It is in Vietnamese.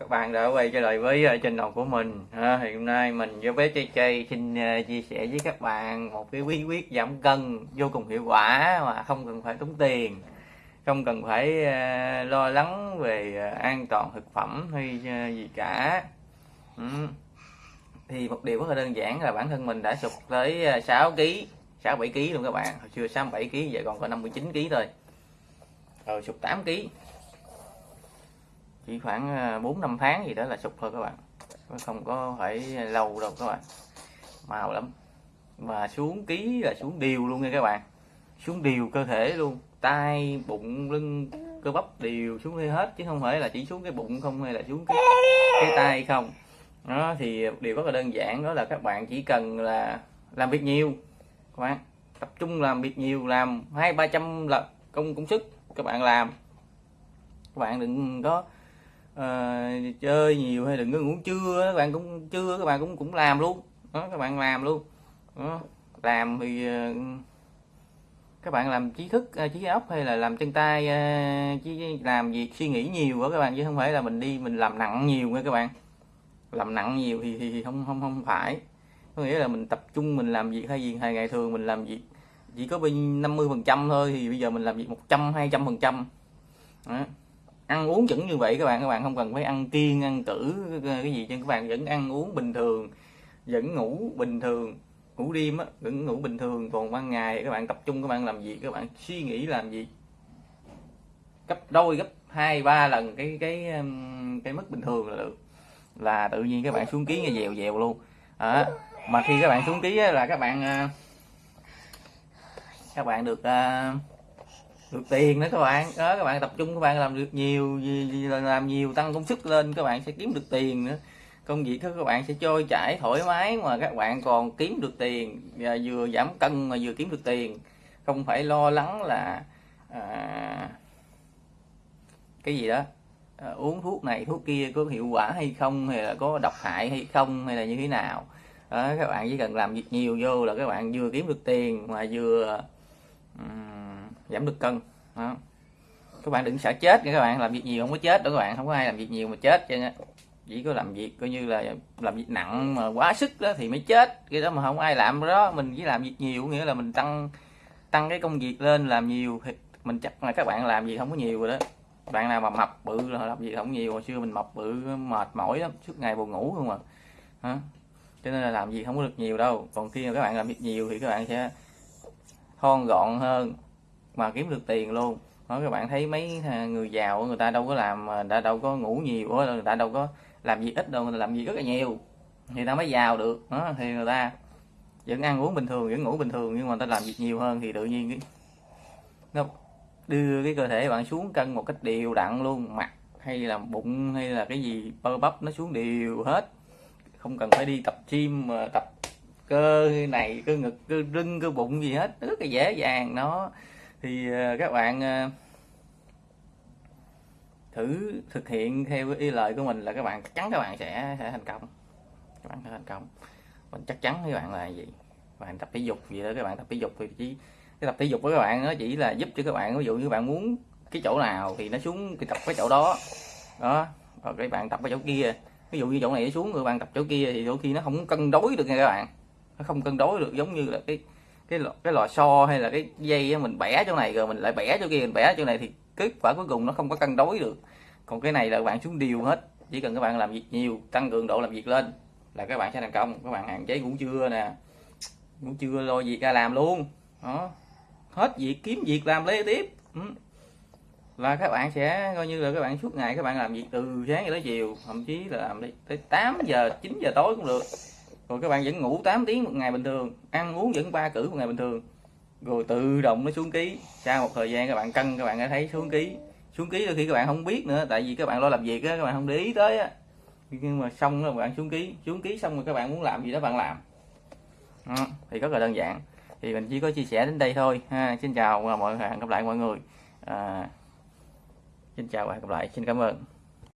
các bạn đã quay trở lại với uh, channel của mình. À, thì hôm nay mình với bé Chay Chay xin uh, chia sẻ với các bạn một cái bí quyết giảm cân vô cùng hiệu quả mà không cần phải tốn tiền không cần phải uh, lo lắng về uh, an toàn thực phẩm hay uh, gì cả. Ừ. thì một điều rất là đơn giản là bản thân mình đã sụt tới uh, 6 kg 6 7 kg luôn các bạn. Hồi xưa 6 7 kg giờ còn có 59 kg thôi. Rồi sụt 8 kg chỉ khoảng ờ, 4 năm tháng gì đó là sụp thôi các bạn. Không có phải lâu đâu các bạn. Màu lắm. Và xuống ký là xuống đều luôn nha các bạn. Xuống đều cơ thể luôn. Tay bụng lưng cơ bắp đều xuống hết chứ không phải là chỉ xuống cái bụng không hay là xuống cái, cái tay không. Đó thì điều rất là đơn giản đó là các bạn chỉ cần là làm việc nhiều các bạn. Tập trung làm việc nhiều làm hai ba trăm là công công sức các bạn làm. Các bạn đừng có à, chơi nhiều hay đừng có ngủ trưa các bạn cũng trưa các bạn cũng cũng làm luôn. Đó các bạn làm luôn. Đó. làm thì ờ, các bạn làm trí thức ờ, trí óc hay là làm chân tay chỉ làm việc suy nghĩ nhiều quá các bạn chứ không phải là mình đi mình làm nặng nhiều nha các bạn. Làm nặng nhiều thì thì, không không không phải. Có nghĩa là mình tập trung mình làm việc thay vì ngày ngày thường mình làm việc chỉ có bên 50 phần trăm thôi thì bây giờ mình làm việc 100 200 phần trăm ăn uống vẫn như vậy các bạn các bạn không cần phải ăn kiêng ăn cử cái gì cho các bạn vẫn ăn uống bình thường vẫn ngủ bình thường ngủ đêm á vẫn ngủ bình thường. Còn ban ngày các bạn tập trung các bạn làm gì các bạn suy nghĩ làm gì gấp đôi gấp hai ba lần cái cái um, cái mức bình thường là được. Là tự nhiên các bạn xuống ký nghe dèo dèo luôn. À, mà khi các bạn xuống ký là các bạn à, các bạn được uh, được tiền nữa các bạn. Đó các bạn tập trung các bạn làm được nhiều làm nhiều tăng công sức lên các bạn sẽ kiếm được tiền nữa. Công việc của các bạn sẽ trôi chảy thoải mái mà các bạn còn kiếm được tiền và vừa giảm cân mà vừa kiếm được tiền. Không phải lo lắng là à, cái gì đó à, uống thuốc này thuốc kia có hiệu quả hay không hay là có độc hại hay không hay là như thế nào. Đó, các bạn chỉ cần làm việc nhiều vô là các bạn vừa kiếm được tiền mà vừa um, giảm được cân. Đó. các bạn đừng sợ chết nha các bạn. Làm việc nhiều không có chết đâu các bạn. Không có ai làm việc nhiều mà chết cho chỉ có làm việc coi như là làm việc nặng mà quá sức đó thì mới chết. Cái đó mà không ai làm đó. Mình chỉ làm việc nhiều nghĩa là mình tăng tăng cái công việc lên làm nhiều thì mình chắc là các bạn làm gì không có nhiều rồi đó. Bạn nào mà mập bự là làm gì không nhiều. Hồi xưa mình mập bự, mệt mỏi lắm. Suốt ngày buồn ngủ không à. Hả? Cho nên là làm gì không có được nhiều đâu. Còn khi mà các bạn làm việc nhiều thì các bạn sẽ thon gọn hơn mà kiếm được tiền luôn. Đó các bạn thấy mấy người giàu người ta đâu có làm đã đâu có ngủ nhiều người ta đâu có làm gì ít đâu người ta làm gì rất là nhiều. Thì ta mới giàu được, đó, thì người ta vẫn ăn uống bình thường, vẫn ngủ bình thường, nhưng mà ta làm việc nhiều hơn thì tự nhiên cái, nó đưa cái cơ thể bạn xuống cân một cách đều đặn luôn. Mặt hay là bụng hay là cái gì bơ bắp nó xuống đều hết. Không cần phải đi tập gym, mà tập cơ này, cơ ngực, cơ lưng cơ bụng gì hết. Rất là dễ dàng nó thì ờ, các bạn ờ, thử thực hiện theo ý lời của mình là các bạn chắc chắn các bạn sẽ, sẽ thành công. Các bạn sẽ thành công. Mình chắc chắn với bạn là gì bạn tập thể dục gì đó các bạn tập thể dục thì chỉ cái tập thể dục của các bạn nó chỉ là giúp cho các bạn ví dụ như các bạn muốn cái chỗ nào thì nó xuống thì tập cái chỗ đó. Đó rồi các bạn tập cái chỗ kia. Ví dụ như chỗ này nó xuống rồi bạn tập chỗ kia thì đôi khi nó không cân đối được nha các bạn. Nó không cân đối được giống như là cái cái lò, cái lò xo hay là cái dây mình bẻ chỗ này rồi mình lại bẻ chỗ kia mình bẻ chỗ này thì kết quả cuối cùng nó không có cân đối được. Còn cái này là các bạn xuống đều hết chỉ cần các bạn làm việc nhiều tăng cường độ làm việc lên là các bạn sẽ thành công. Các bạn hạn chế ngủ trưa nè ngủ trưa lo việc ra làm luôn. Đó. Hết việc kiếm việc làm lấy tiếp. Ừ. là các bạn sẽ coi như là các bạn suốt ngày các bạn làm việc từ sáng tới chiều thậm chí là làm đi tới 8 giờ 9 giờ tối cũng được rồi các bạn vẫn ngủ 8 tiếng một ngày bình thường ăn uống vẫn ba cử một ngày bình thường. Rồi tự động nó xuống ký. Sau một thời gian các bạn cân các bạn đã thấy xuống ký. Xuống ký đôi khi các bạn không biết nữa tại vì các bạn lo làm việc á các bạn không để ý tới á. Nhưng mà xong rồi bạn xuống ký. Xuống ký xong rồi các bạn muốn làm gì đó bạn làm. Đó, thì rất là đơn giản. Thì mình chỉ có chia sẻ đến đây thôi ha. Xin chào mọi người hẹn gặp lại mọi người. À, xin chào và hẹn gặp lại. Xin cảm ơn.